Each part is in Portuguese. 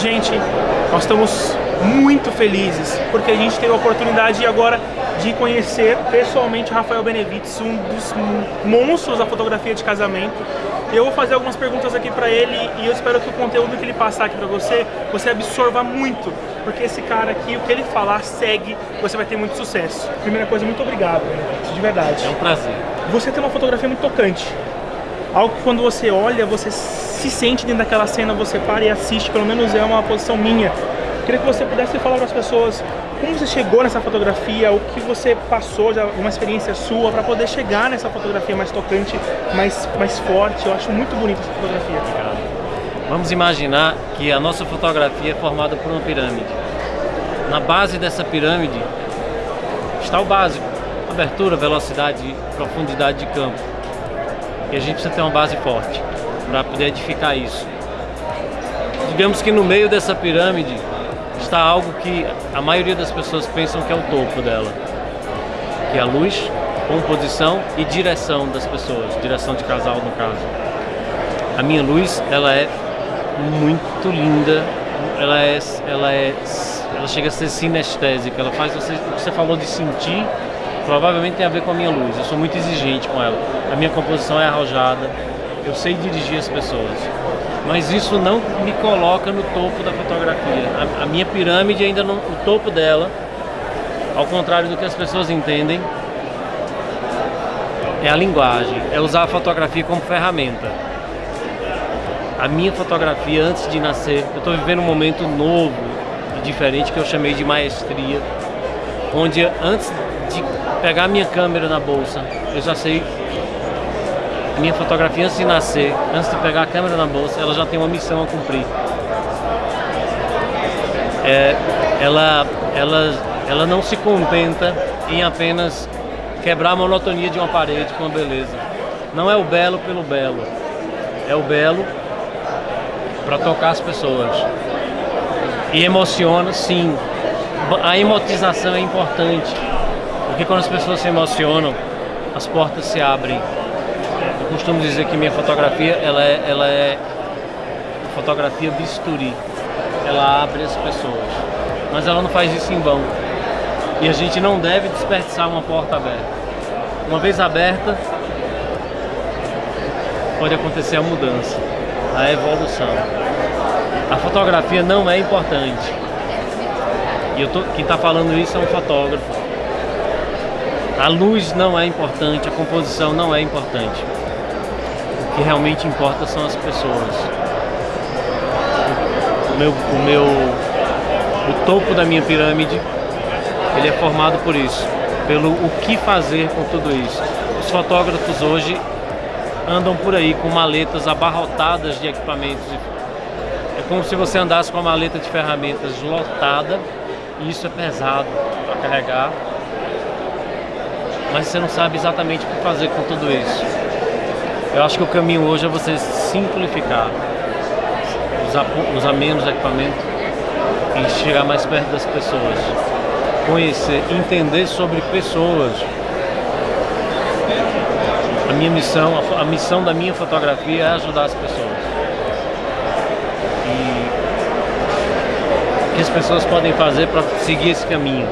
gente, nós estamos muito felizes porque a gente teve a oportunidade agora de conhecer pessoalmente o Rafael Benevides, um dos monstros da fotografia de casamento. Eu vou fazer algumas perguntas aqui para ele e eu espero que o conteúdo que ele passar aqui para você, você absorva muito, porque esse cara aqui, o que ele falar, segue, você vai ter muito sucesso. Primeira coisa, muito obrigado, de verdade. É um prazer. Você tem uma fotografia muito tocante. Algo que quando você olha, você se sente dentro daquela cena, você para e assiste, pelo menos é uma posição minha. Queria que você pudesse falar para as pessoas como você chegou nessa fotografia, o que você passou, já uma experiência sua, para poder chegar nessa fotografia mais tocante, mais, mais forte. Eu acho muito bonita essa fotografia. Obrigado. Vamos imaginar que a nossa fotografia é formada por uma pirâmide. Na base dessa pirâmide está o básico, abertura, velocidade, profundidade de campo. E a gente precisa ter uma base forte para poder edificar isso. Digamos que no meio dessa pirâmide está algo que a maioria das pessoas pensam que é o topo dela, que é a luz, composição e direção das pessoas, direção de casal no caso. A minha luz, ela é muito linda, ela é, ela é, ela chega a ser sinestésica, ela faz você, o que você falou de sentir, provavelmente tem a ver com a minha luz. Eu sou muito exigente com ela. A minha composição é arrojada, eu sei dirigir as pessoas. Mas isso não me coloca no topo da fotografia. A, a minha pirâmide ainda não, o topo dela, ao contrário do que as pessoas entendem, é a linguagem, é usar a fotografia como ferramenta. A minha fotografia antes de nascer, eu estou vivendo um momento novo e diferente que eu chamei de maestria, onde antes de pegar minha câmera na bolsa, eu já sei minha fotografia antes de nascer, antes de pegar a câmera na bolsa, ela já tem uma missão a cumprir. É, ela, ela, ela não se contenta em apenas quebrar a monotonia de uma parede com a beleza. Não é o belo pelo belo, é o belo para tocar as pessoas. E emociona, sim. A emotização é importante, porque quando as pessoas se emocionam, as portas se abrem costumo dizer que minha fotografia ela é, ela é fotografia bisturi. Ela abre as pessoas. Mas ela não faz isso em vão. E a gente não deve desperdiçar uma porta aberta. Uma vez aberta, pode acontecer a mudança, a evolução. A fotografia não é importante. E eu tô, quem está falando isso é um fotógrafo. A luz não é importante, a composição não é importante que realmente importa são as pessoas. O meu, o meu, o topo da minha pirâmide, ele é formado por isso, pelo o que fazer com tudo isso. Os fotógrafos hoje andam por aí com maletas abarrotadas de equipamentos. É como se você andasse com uma maleta de ferramentas lotada, e isso é pesado para carregar, mas você não sabe exatamente o que fazer com tudo isso. Eu acho que o caminho hoje é você simplificar, usar, usar menos equipamento e chegar mais perto das pessoas. Conhecer, entender sobre pessoas. A minha missão, a, a missão da minha fotografia é ajudar as pessoas. E o que as pessoas podem fazer para seguir esse caminho.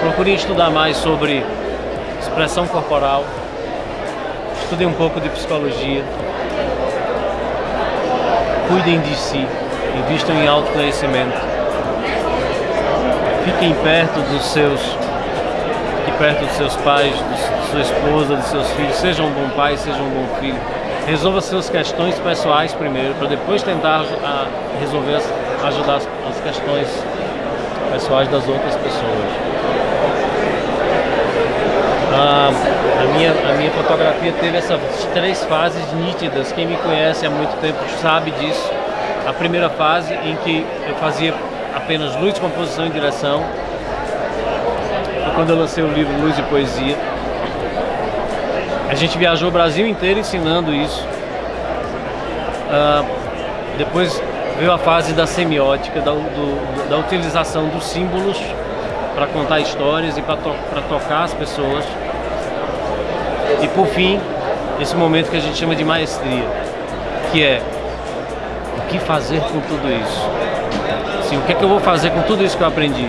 Procure estudar mais sobre expressão corporal, estudem um pouco de psicologia, cuidem de si, invistam em autoconhecimento, fiquem perto dos seus, perto dos seus pais, de sua esposa, dos seus filhos, sejam um bom pai, sejam um bom filho. Resolva suas questões pessoais primeiro, para depois tentar resolver, ajudar as questões pessoais das outras pessoas. Ah, a, minha, a minha fotografia teve essas três fases nítidas. Quem me conhece há muito tempo sabe disso. A primeira fase em que eu fazia apenas luz, composição e direção. Foi quando eu lancei o livro Luz e Poesia. A gente viajou o Brasil inteiro ensinando isso. Ah, depois veio a fase da semiótica, da, do, da utilização dos símbolos para contar histórias e para to tocar as pessoas. E por fim, esse momento que a gente chama de maestria, que é o que fazer com tudo isso? Assim, o que é que eu vou fazer com tudo isso que eu aprendi?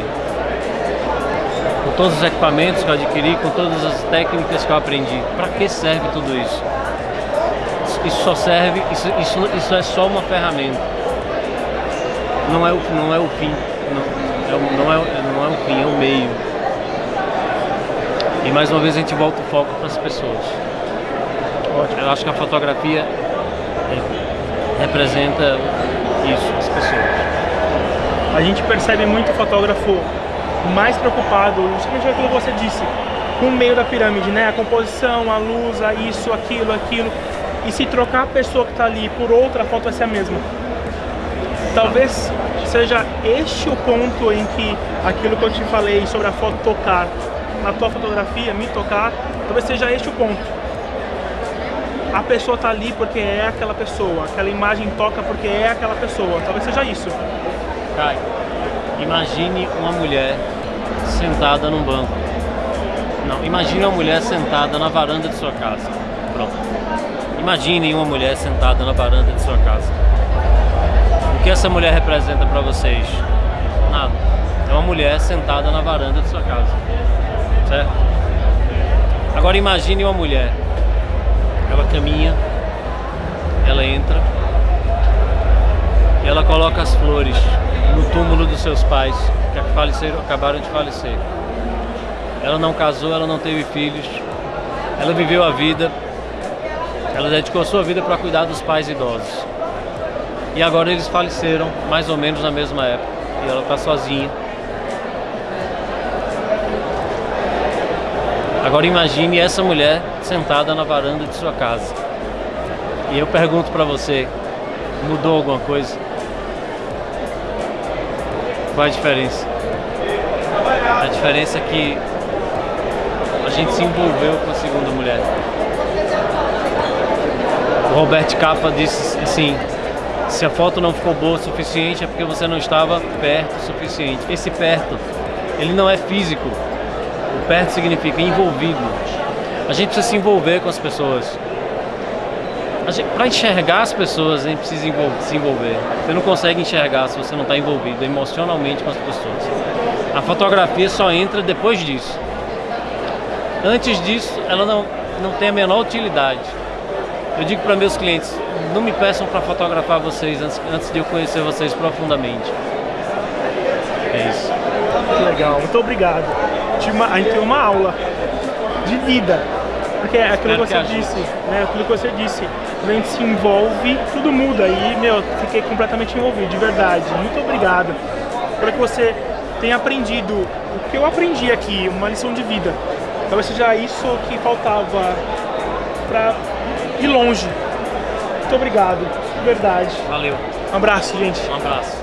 Com todos os equipamentos que eu adquiri, com todas as técnicas que eu aprendi. Para que serve tudo isso? Isso só serve, isso, isso, isso é só uma ferramenta. Não é o, não é o fim. Não, é, não, é, não é o fim, é o meio. E mais uma vez a gente volta o foco para as pessoas. Eu acho que a fotografia representa isso, as pessoas. A gente percebe muito fotógrafo mais preocupado, justamente aquilo que você disse, com o meio da pirâmide, né? A composição, a luz, a isso, aquilo, aquilo. E se trocar a pessoa que está ali por outra, a foto vai ser a mesma. Talvez seja este o ponto em que aquilo que eu te falei sobre a foto tocar, na tua fotografia, me tocar, talvez seja este o ponto a pessoa tá ali porque é aquela pessoa, aquela imagem toca porque é aquela pessoa, talvez seja isso. Kai, imagine uma mulher sentada num banco. Não, imagine uma mulher sentada na varanda de sua casa. Pronto. Imagine uma mulher sentada na varanda de sua casa. Que essa mulher representa para vocês? Nada. É uma mulher sentada na varanda de sua casa. Certo? Agora imagine uma mulher ela caminha, ela entra, e ela coloca as flores no túmulo dos seus pais, que faleceram, acabaram de falecer. Ela não casou, ela não teve filhos, ela viveu a vida, ela dedicou a sua vida para cuidar dos pais idosos. E agora eles faleceram, mais ou menos na mesma época, e ela está sozinha. Agora imagine essa mulher sentada na varanda de sua casa. E eu pergunto para você, mudou alguma coisa? Qual a diferença? A diferença é que a gente se envolveu com a segunda mulher. O Roberto Capa disse assim, se a foto não ficou boa o suficiente é porque você não estava perto o suficiente. Esse perto, ele não é físico, o perto significa envolvido. A gente precisa se envolver com as pessoas. Para enxergar as pessoas, a gente precisa se envolver. Você não consegue enxergar se você não está envolvido emocionalmente com as pessoas. A fotografia só entra depois disso. Antes disso, ela não, não tem a menor utilidade. Eu digo para meus clientes, não me peçam para fotografar vocês antes, antes de eu conhecer vocês profundamente. É isso. Que legal, muito obrigado a gente tem uma aula de vida. Porque é aquilo que você disse, né? Aquilo que você disse. Quando a gente se envolve, tudo muda. E, meu, fiquei completamente envolvido, de verdade. Muito obrigado. Espero que você tenha aprendido o que eu aprendi aqui, uma lição de vida. Talvez seja isso que faltava para ir longe. Muito obrigado, de verdade. Valeu. Um abraço, gente. Um abraço.